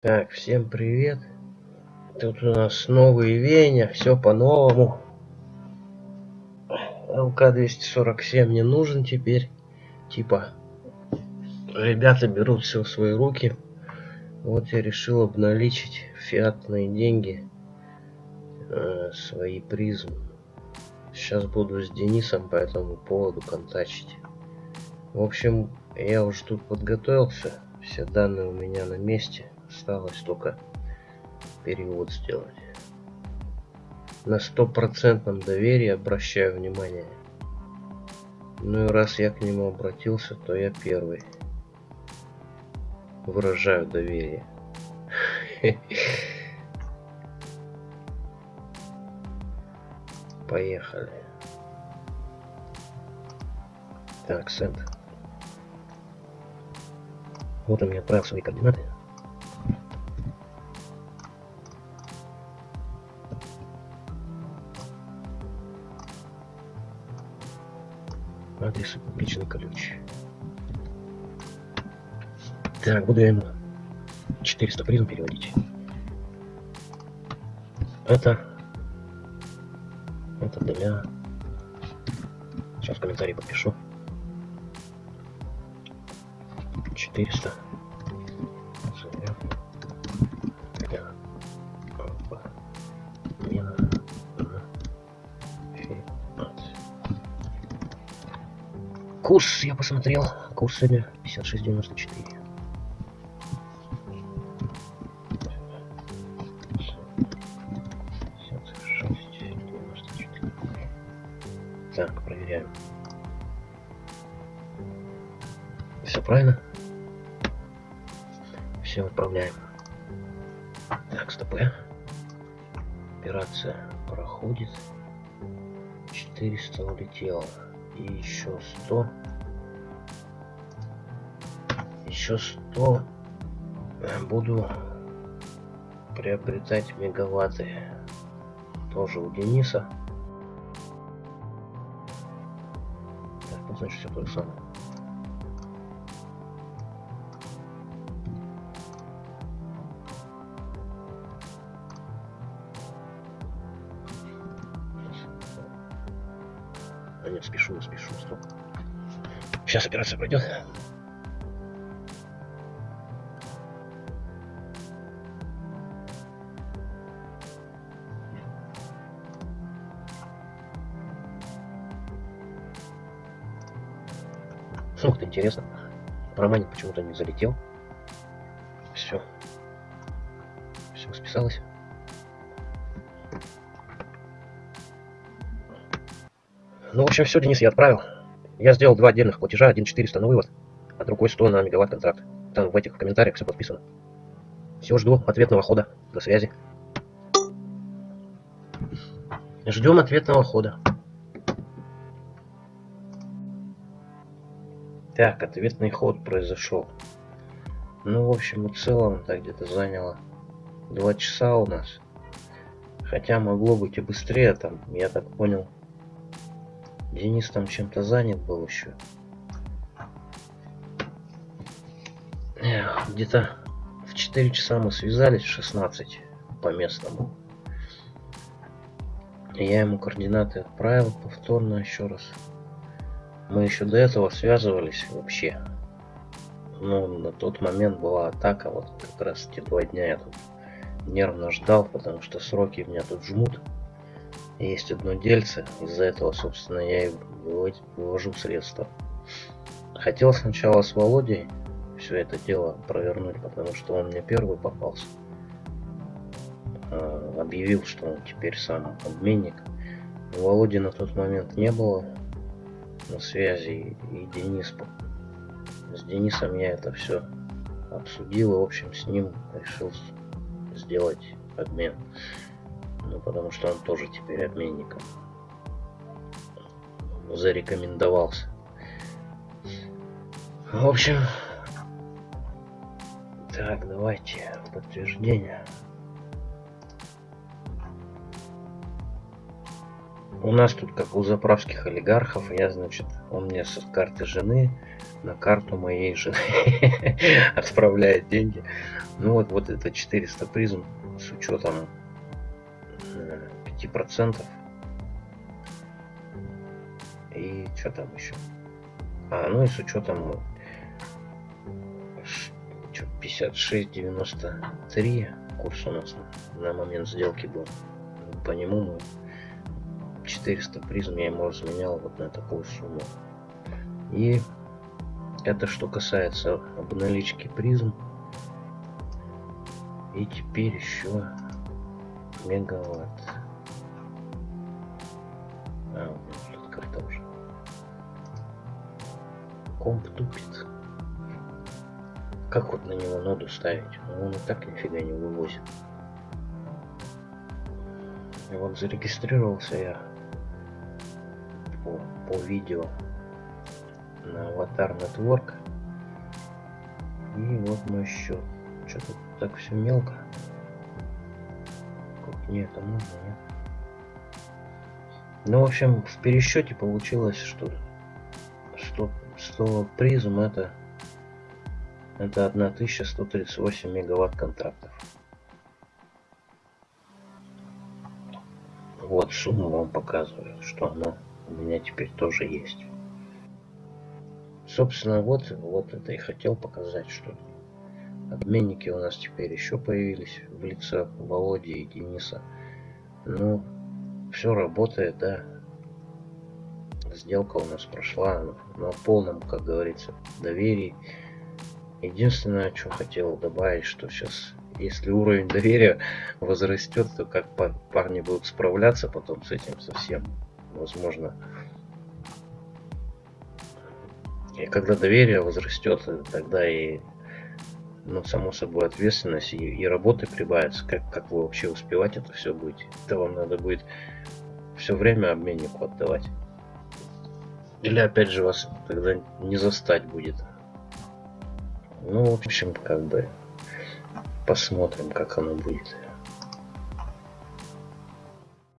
Так, всем привет. Тут у нас новые веяния, все по-новому. ЛК-247 не нужен теперь. Типа, ребята берут все в свои руки. Вот я решил обналичить фиатные деньги, э, свои призмы. Сейчас буду с Денисом по этому поводу контачить. В общем, я уже тут подготовился. Все данные у меня на месте. Осталось только перевод сделать. На стопроцентном доверии обращаю внимание. Ну и раз я к нему обратился, то я первый. Выражаю доверие. Поехали. Так, сент. Вот он мне отправил свои координаты. И публичный ключ. Так, буду я ему 400 призм переводить. Это... Это для... Сейчас в комментарии подпишу. 400. Курс я посмотрел. Курс сегодня 56.94. Так, проверяем. Все правильно? Все отправляем. Так, стоп. Операция проходит. 400 улетело и еще 100 еще 100 буду приобретать мегаватты. Тоже у Дениса. Так, ну, значит все то же самое А нет, спешу, спешу, стоп. Сейчас операция пройдет. Ух ты, интересно. Проманит почему-то не залетел. Все. Все списалось. Ну, в общем, все, Денис, я отправил. Я сделал два отдельных платежа, один 400 на вывод, а другой 100 на мегаватт контракт. Там в этих комментариях все подписано. Все, жду ответного хода. До связи. Ждем ответного хода. Так, ответный ход произошел. Ну, в общем и целом, так где-то заняло два часа у нас. Хотя могло быть и быстрее, там, я так понял, Денис там чем-то занят был еще. Где-то в 4 часа мы связались, в 16 по местному. Я ему координаты отправил повторно еще раз. Мы еще до этого связывались вообще. Но на тот момент была атака, вот как раз те два дня я тут нервно ждал, потому что сроки меня тут жмут есть одно дельце, из-за этого, собственно, я и вывожу средства. Хотел сначала с Володей все это дело провернуть, потому что он мне первый попался. А, объявил, что он теперь сам обменник. Володи на тот момент не было на связи, и Денис... С Денисом я это все обсудил, и, в общем, с ним решил сделать обмен. Ну, потому что он тоже теперь обменником зарекомендовался. В общем, так, давайте подтверждение. у нас тут как у заправских олигархов, я, значит, он мне с карты жены на карту моей жены отправляет деньги. Ну вот, вот это 400 призм с учетом 5%. И что там еще? А, ну и с учетом 56.93 курс у нас на момент сделки был. По нему мы 400 призм я ему разменял вот на такую сумму. И это что касается обналички призм. И теперь еще мегаватт. А, вот тут карта уже. Комп тупит. Как вот на него ноду ставить? Ну, он и так нифига не вывозит. И вот зарегистрировался я по, по видео на аватар Network. И вот мой счет. Что-то так все мелко. Как не это можно, нет? Ну, в общем, в пересчете получилось, что 100, 100 призм это это 1138 мегаватт контрактов. Вот сумму вам показываю, что она у меня теперь тоже есть. Собственно, вот, вот это и хотел показать, что обменники у нас теперь еще появились в лице Володи и Дениса. Ну, все работает, да. Сделка у нас прошла на полном, как говорится, доверии. Единственное, что хотел добавить, что сейчас, если уровень доверия возрастет, то как парни будут справляться потом с этим совсем возможно. И когда доверие возрастет, тогда и, ну, само собой, ответственность и, и работы прибавится. Как, как вы вообще успевать это все будете? Это вам надо будет все время обменнику отдавать. Или опять же вас тогда не застать будет. Ну, в общем, как бы посмотрим, как оно будет.